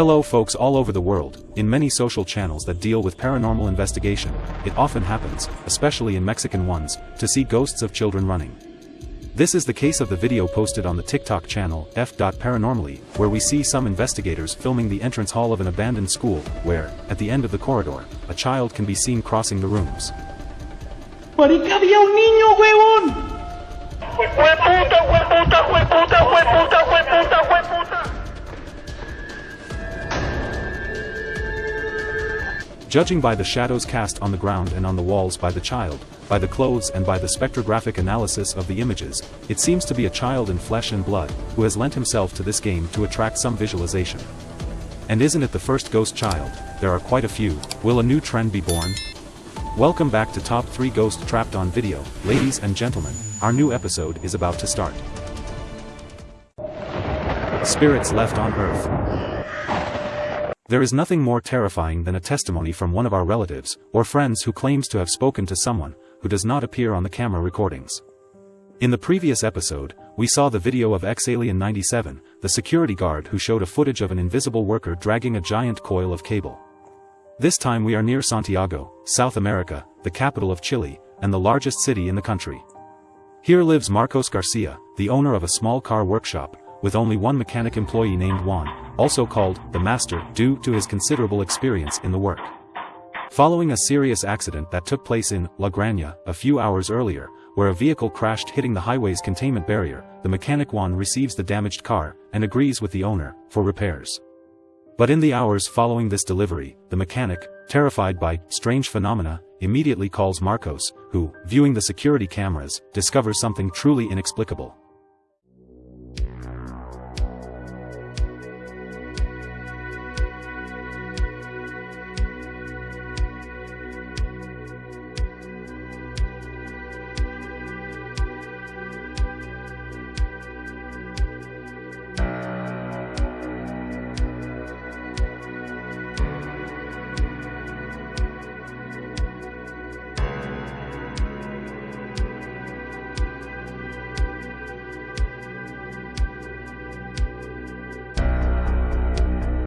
Hello folks all over the world, in many social channels that deal with paranormal investigation, it often happens, especially in Mexican ones, to see ghosts of children running. This is the case of the video posted on the TikTok channel f.paranormally, where we see some investigators filming the entrance hall of an abandoned school, where, at the end of the corridor, a child can be seen crossing the rooms. ¡Marica, había un niño, huevón! ¡Hueputa, hueputa, hueputa, hueputa, hueputa, hueputa! Judging by the shadows cast on the ground and on the walls by the child, by the clothes and by the spectrographic analysis of the images, it seems to be a child in flesh and blood, who has lent himself to this game to attract some visualization. And isn't it the first ghost child, there are quite a few, will a new trend be born? Welcome back to Top 3 Ghost Trapped on Video, ladies and gentlemen, our new episode is about to start. Spirits left on Earth. There is nothing more terrifying than a testimony from one of our relatives, or friends who claims to have spoken to someone, who does not appear on the camera recordings. In the previous episode, we saw the video of X-Alien 97, the security guard who showed a footage of an invisible worker dragging a giant coil of cable. This time we are near Santiago, South America, the capital of Chile, and the largest city in the country. Here lives Marcos Garcia, the owner of a small car workshop, with only one mechanic employee named Juan, also called the Master due to his considerable experience in the work. Following a serious accident that took place in La Granja a few hours earlier, where a vehicle crashed hitting the highway's containment barrier, the mechanic Juan receives the damaged car and agrees with the owner for repairs. But in the hours following this delivery, the mechanic, terrified by strange phenomena, immediately calls Marcos, who, viewing the security cameras, discovers something truly inexplicable.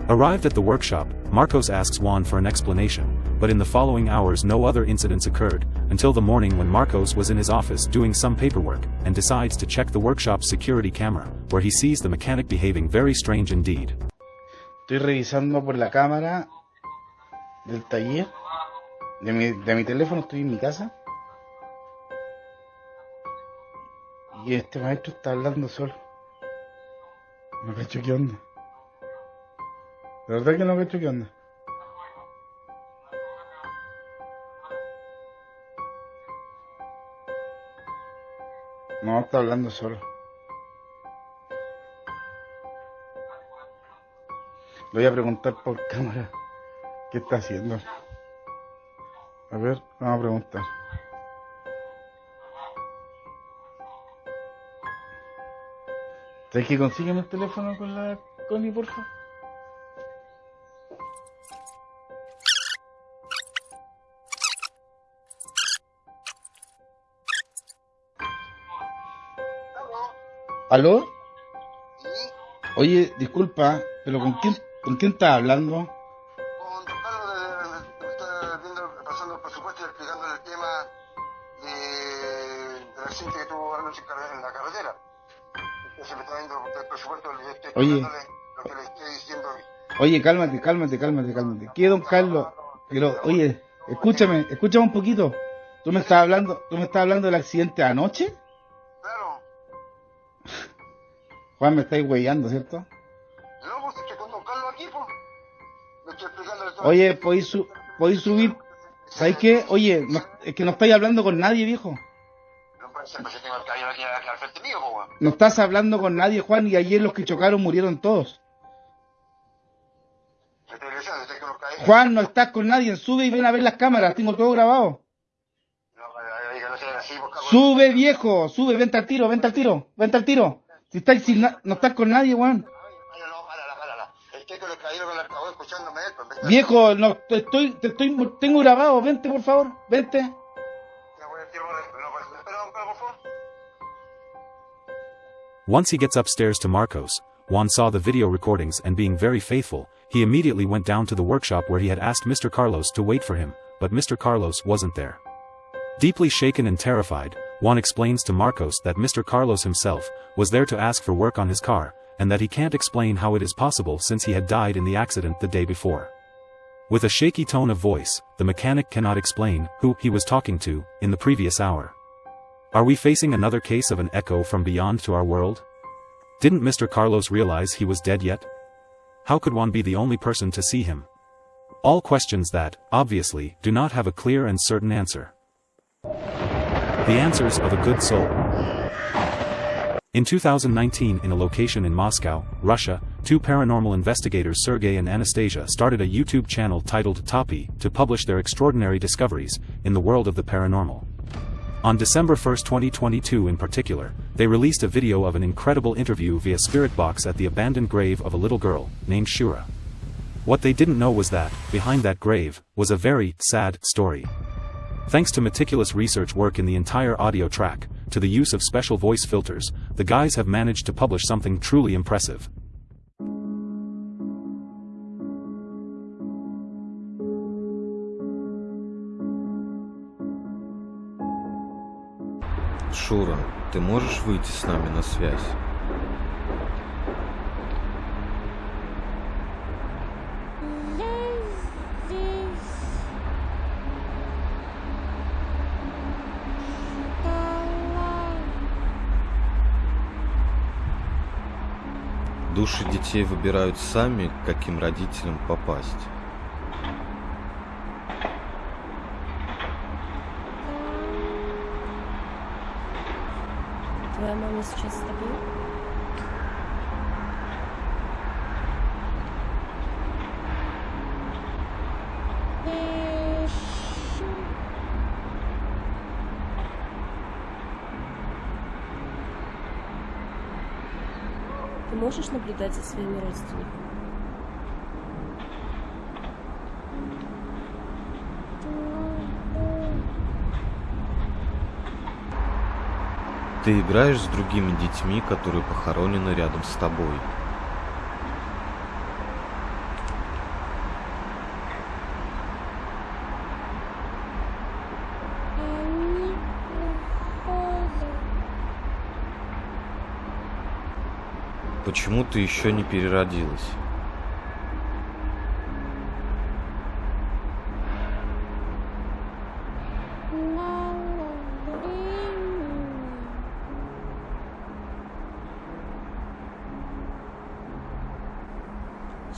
Arrived at the workshop, Marcos asks Juan for an explanation, but in the following hours no other incidents occurred, until the morning when Marcos was in his office doing some paperwork, and decides to check the workshop's security camera, where he sees the mechanic behaving very strange indeed. Estoy revisando por la cámara del taller, de mi, de mi teléfono, estoy en mi casa. Y este maestro está hablando solo. No cacho qué onda. De verdad que no cacho qué onda. No, está hablando solo. Le voy a preguntar por cámara qué está haciendo. A ver, vamos a preguntar. ¿Sabes que consígueme el teléfono con la Connie, por ¿Aló? Oye, disculpa, pero ¿con quién, con quién estás hablando? con Carlos de, está viendo, pasando el presupuesto y explicándole el tema de, del accidente que tuvo anoche en la carretera. Entonces me está viendo el presupuesto, le estoy Oye. lo que le estoy diciendo. Oye, cálmate, cálmate, cálmate, cálmate. ¿Qué, don Carlos? Pero, oye, escúchame, escúchame un poquito. ¿Tú me estás hablando, tú me estás hablando del accidente de anoche? Juan, me estáis huellando, ¿cierto? no, pues aquí, pues. Le estoy explicándole todo. Oye, ¿podéis, su- podéis subir? ¿Sabéis qué? Oye, no- es que no estáis hablando con nadie, viejo. No puede ser, pues yo tengo el caballero aquí, aquí al frente mío, pues, weón. No estás hablando con nadie, Juan, y ayer los que chocaron murieron todos. Juan, no estás con nadie, sube y ven a ver las cámaras, tengo todo grabado. Pues. Sube, viejo, sube, vente al tiro, vente al tiro, vente al tiro. Si estáis sin na- no con nadie, ¿ves? Viejo, no, estoy, te estoy, tengo grabado, vente por favor, vente. Once he gets upstairs to Marcos, Juan saw the video recordings and being very faithful, He immediately went down to the workshop where he had asked Mr. Carlos to wait for him, but Mr. Carlos wasn't there. Deeply shaken and terrified, Juan explains to Marcos that Mr. Carlos himself was there to ask for work on his car, and that he can't explain how it is possible since he had died in the accident the day before. With a shaky tone of voice, the mechanic cannot explain who he was talking to in the previous hour. Are we facing another case of an echo from beyond to our world? Didn't Mr. Carlos realize he was dead yet? How could one be the only person to see him? All questions that, obviously, do not have a clear and certain answer. The answers of a good soul. In 2019 in a location in Moscow, Russia, two paranormal investigators Sergey and Anastasia started a YouTube channel titled Topi to publish their extraordinary discoveries in the world of the paranormal. On December 1, 2022 in particular, they released a video of an incredible interview via Spirit Box at the abandoned grave of a little girl, named Shura. What they didn't know was that, behind that grave, was a very sad story. Thanks to meticulous research work in the entire audio track, to the use of special voice filters, the guys have managed to publish something truly impressive. Шура, ты можешь выйти с нами на связь? Души детей выбирают сами, каким родителям попасть. Твоя мама сейчас с? Ты можешь наблюдать за своими родственниками? Ты играешь с другими детьми, которые похоронены рядом с тобой. Почему ты еще не переродилась?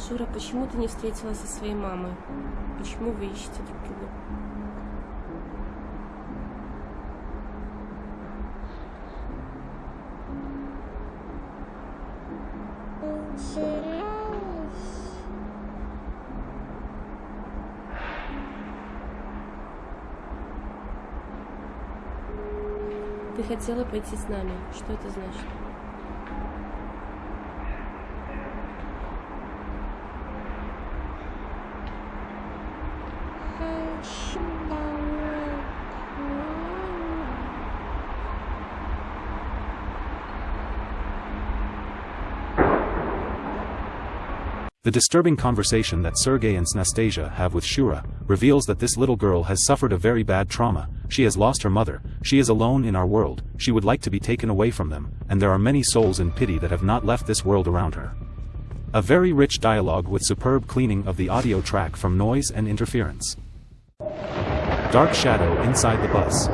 Шура, почему ты не встретилась со своей мамой? Почему вы ищете друг друга? хотела пойти с нами. Что это значит? The disturbing conversation that Sergey and Anastasia have with Shura, reveals that this little girl has suffered a very bad trauma, she has lost her mother, she is alone in our world, she would like to be taken away from them, and there are many souls in pity that have not left this world around her. A very rich dialogue with superb cleaning of the audio track from noise and interference. Dark shadow inside the bus.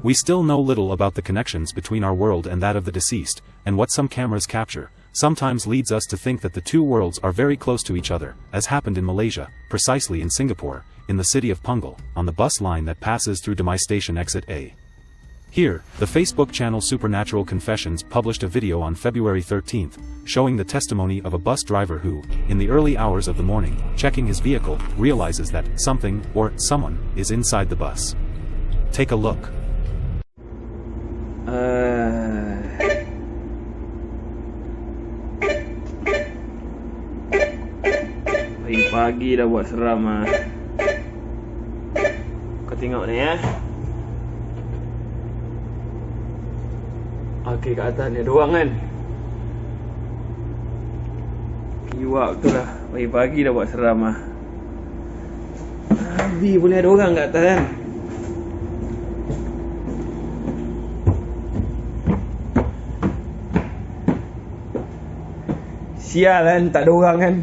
We still know little about the connections between our world and that of the deceased, and what some cameras capture, sometimes leads us to think that the two worlds are very close to each other, as happened in Malaysia, precisely in Singapore, in the city of Punggol, on the bus line that passes through Damai Station Exit A. Here, the Facebook channel Supernatural Confessions published a video on February 13th, showing the testimony of a bus driver who, in the early hours of the morning, checking his vehicle, realizes that something, or someone, is inside the bus. Take a look. Pagi dah buat seram ah. Kau tengok ni eh. Okey kat atas ni ada orang kan. Buat betul lah. Pagi-pagi dah buat seram lah. Abi boleh ada orang kat atas kan? Sial kan, tak ada orang kan?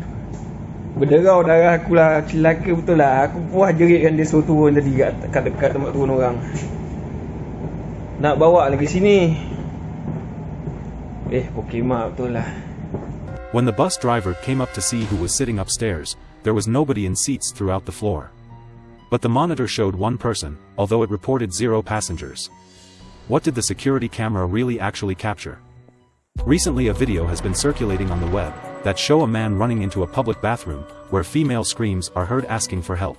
Darah aku lah, celaka betul lah. Aku puas jerit kan dia suruh turun tadi kat, kat tempat turun orang. Nak bawa lagi sini. Eh, betul lah. When the bus driver came up to see who was sitting upstairs, there was nobody in seats throughout the floor. But the monitor showed one person, although it reported zero passengers. What did the security camera really actually capture? Recently a video has been circulating on the web, that show a man running into a public bathroom, where female screams are heard asking for help.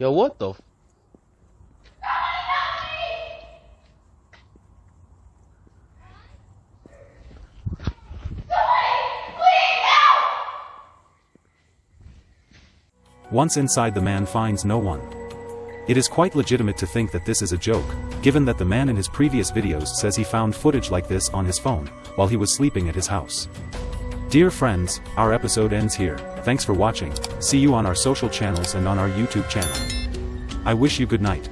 Yo, what the? Once inside the man finds no one. It is quite legitimate to think that this is a joke, given that the man in his previous videos says he found footage like this on his phone, while he was sleeping at his house. Dear friends, our episode ends here, thanks for watching, see you on our social channels and on our YouTube channel. I wish you good night.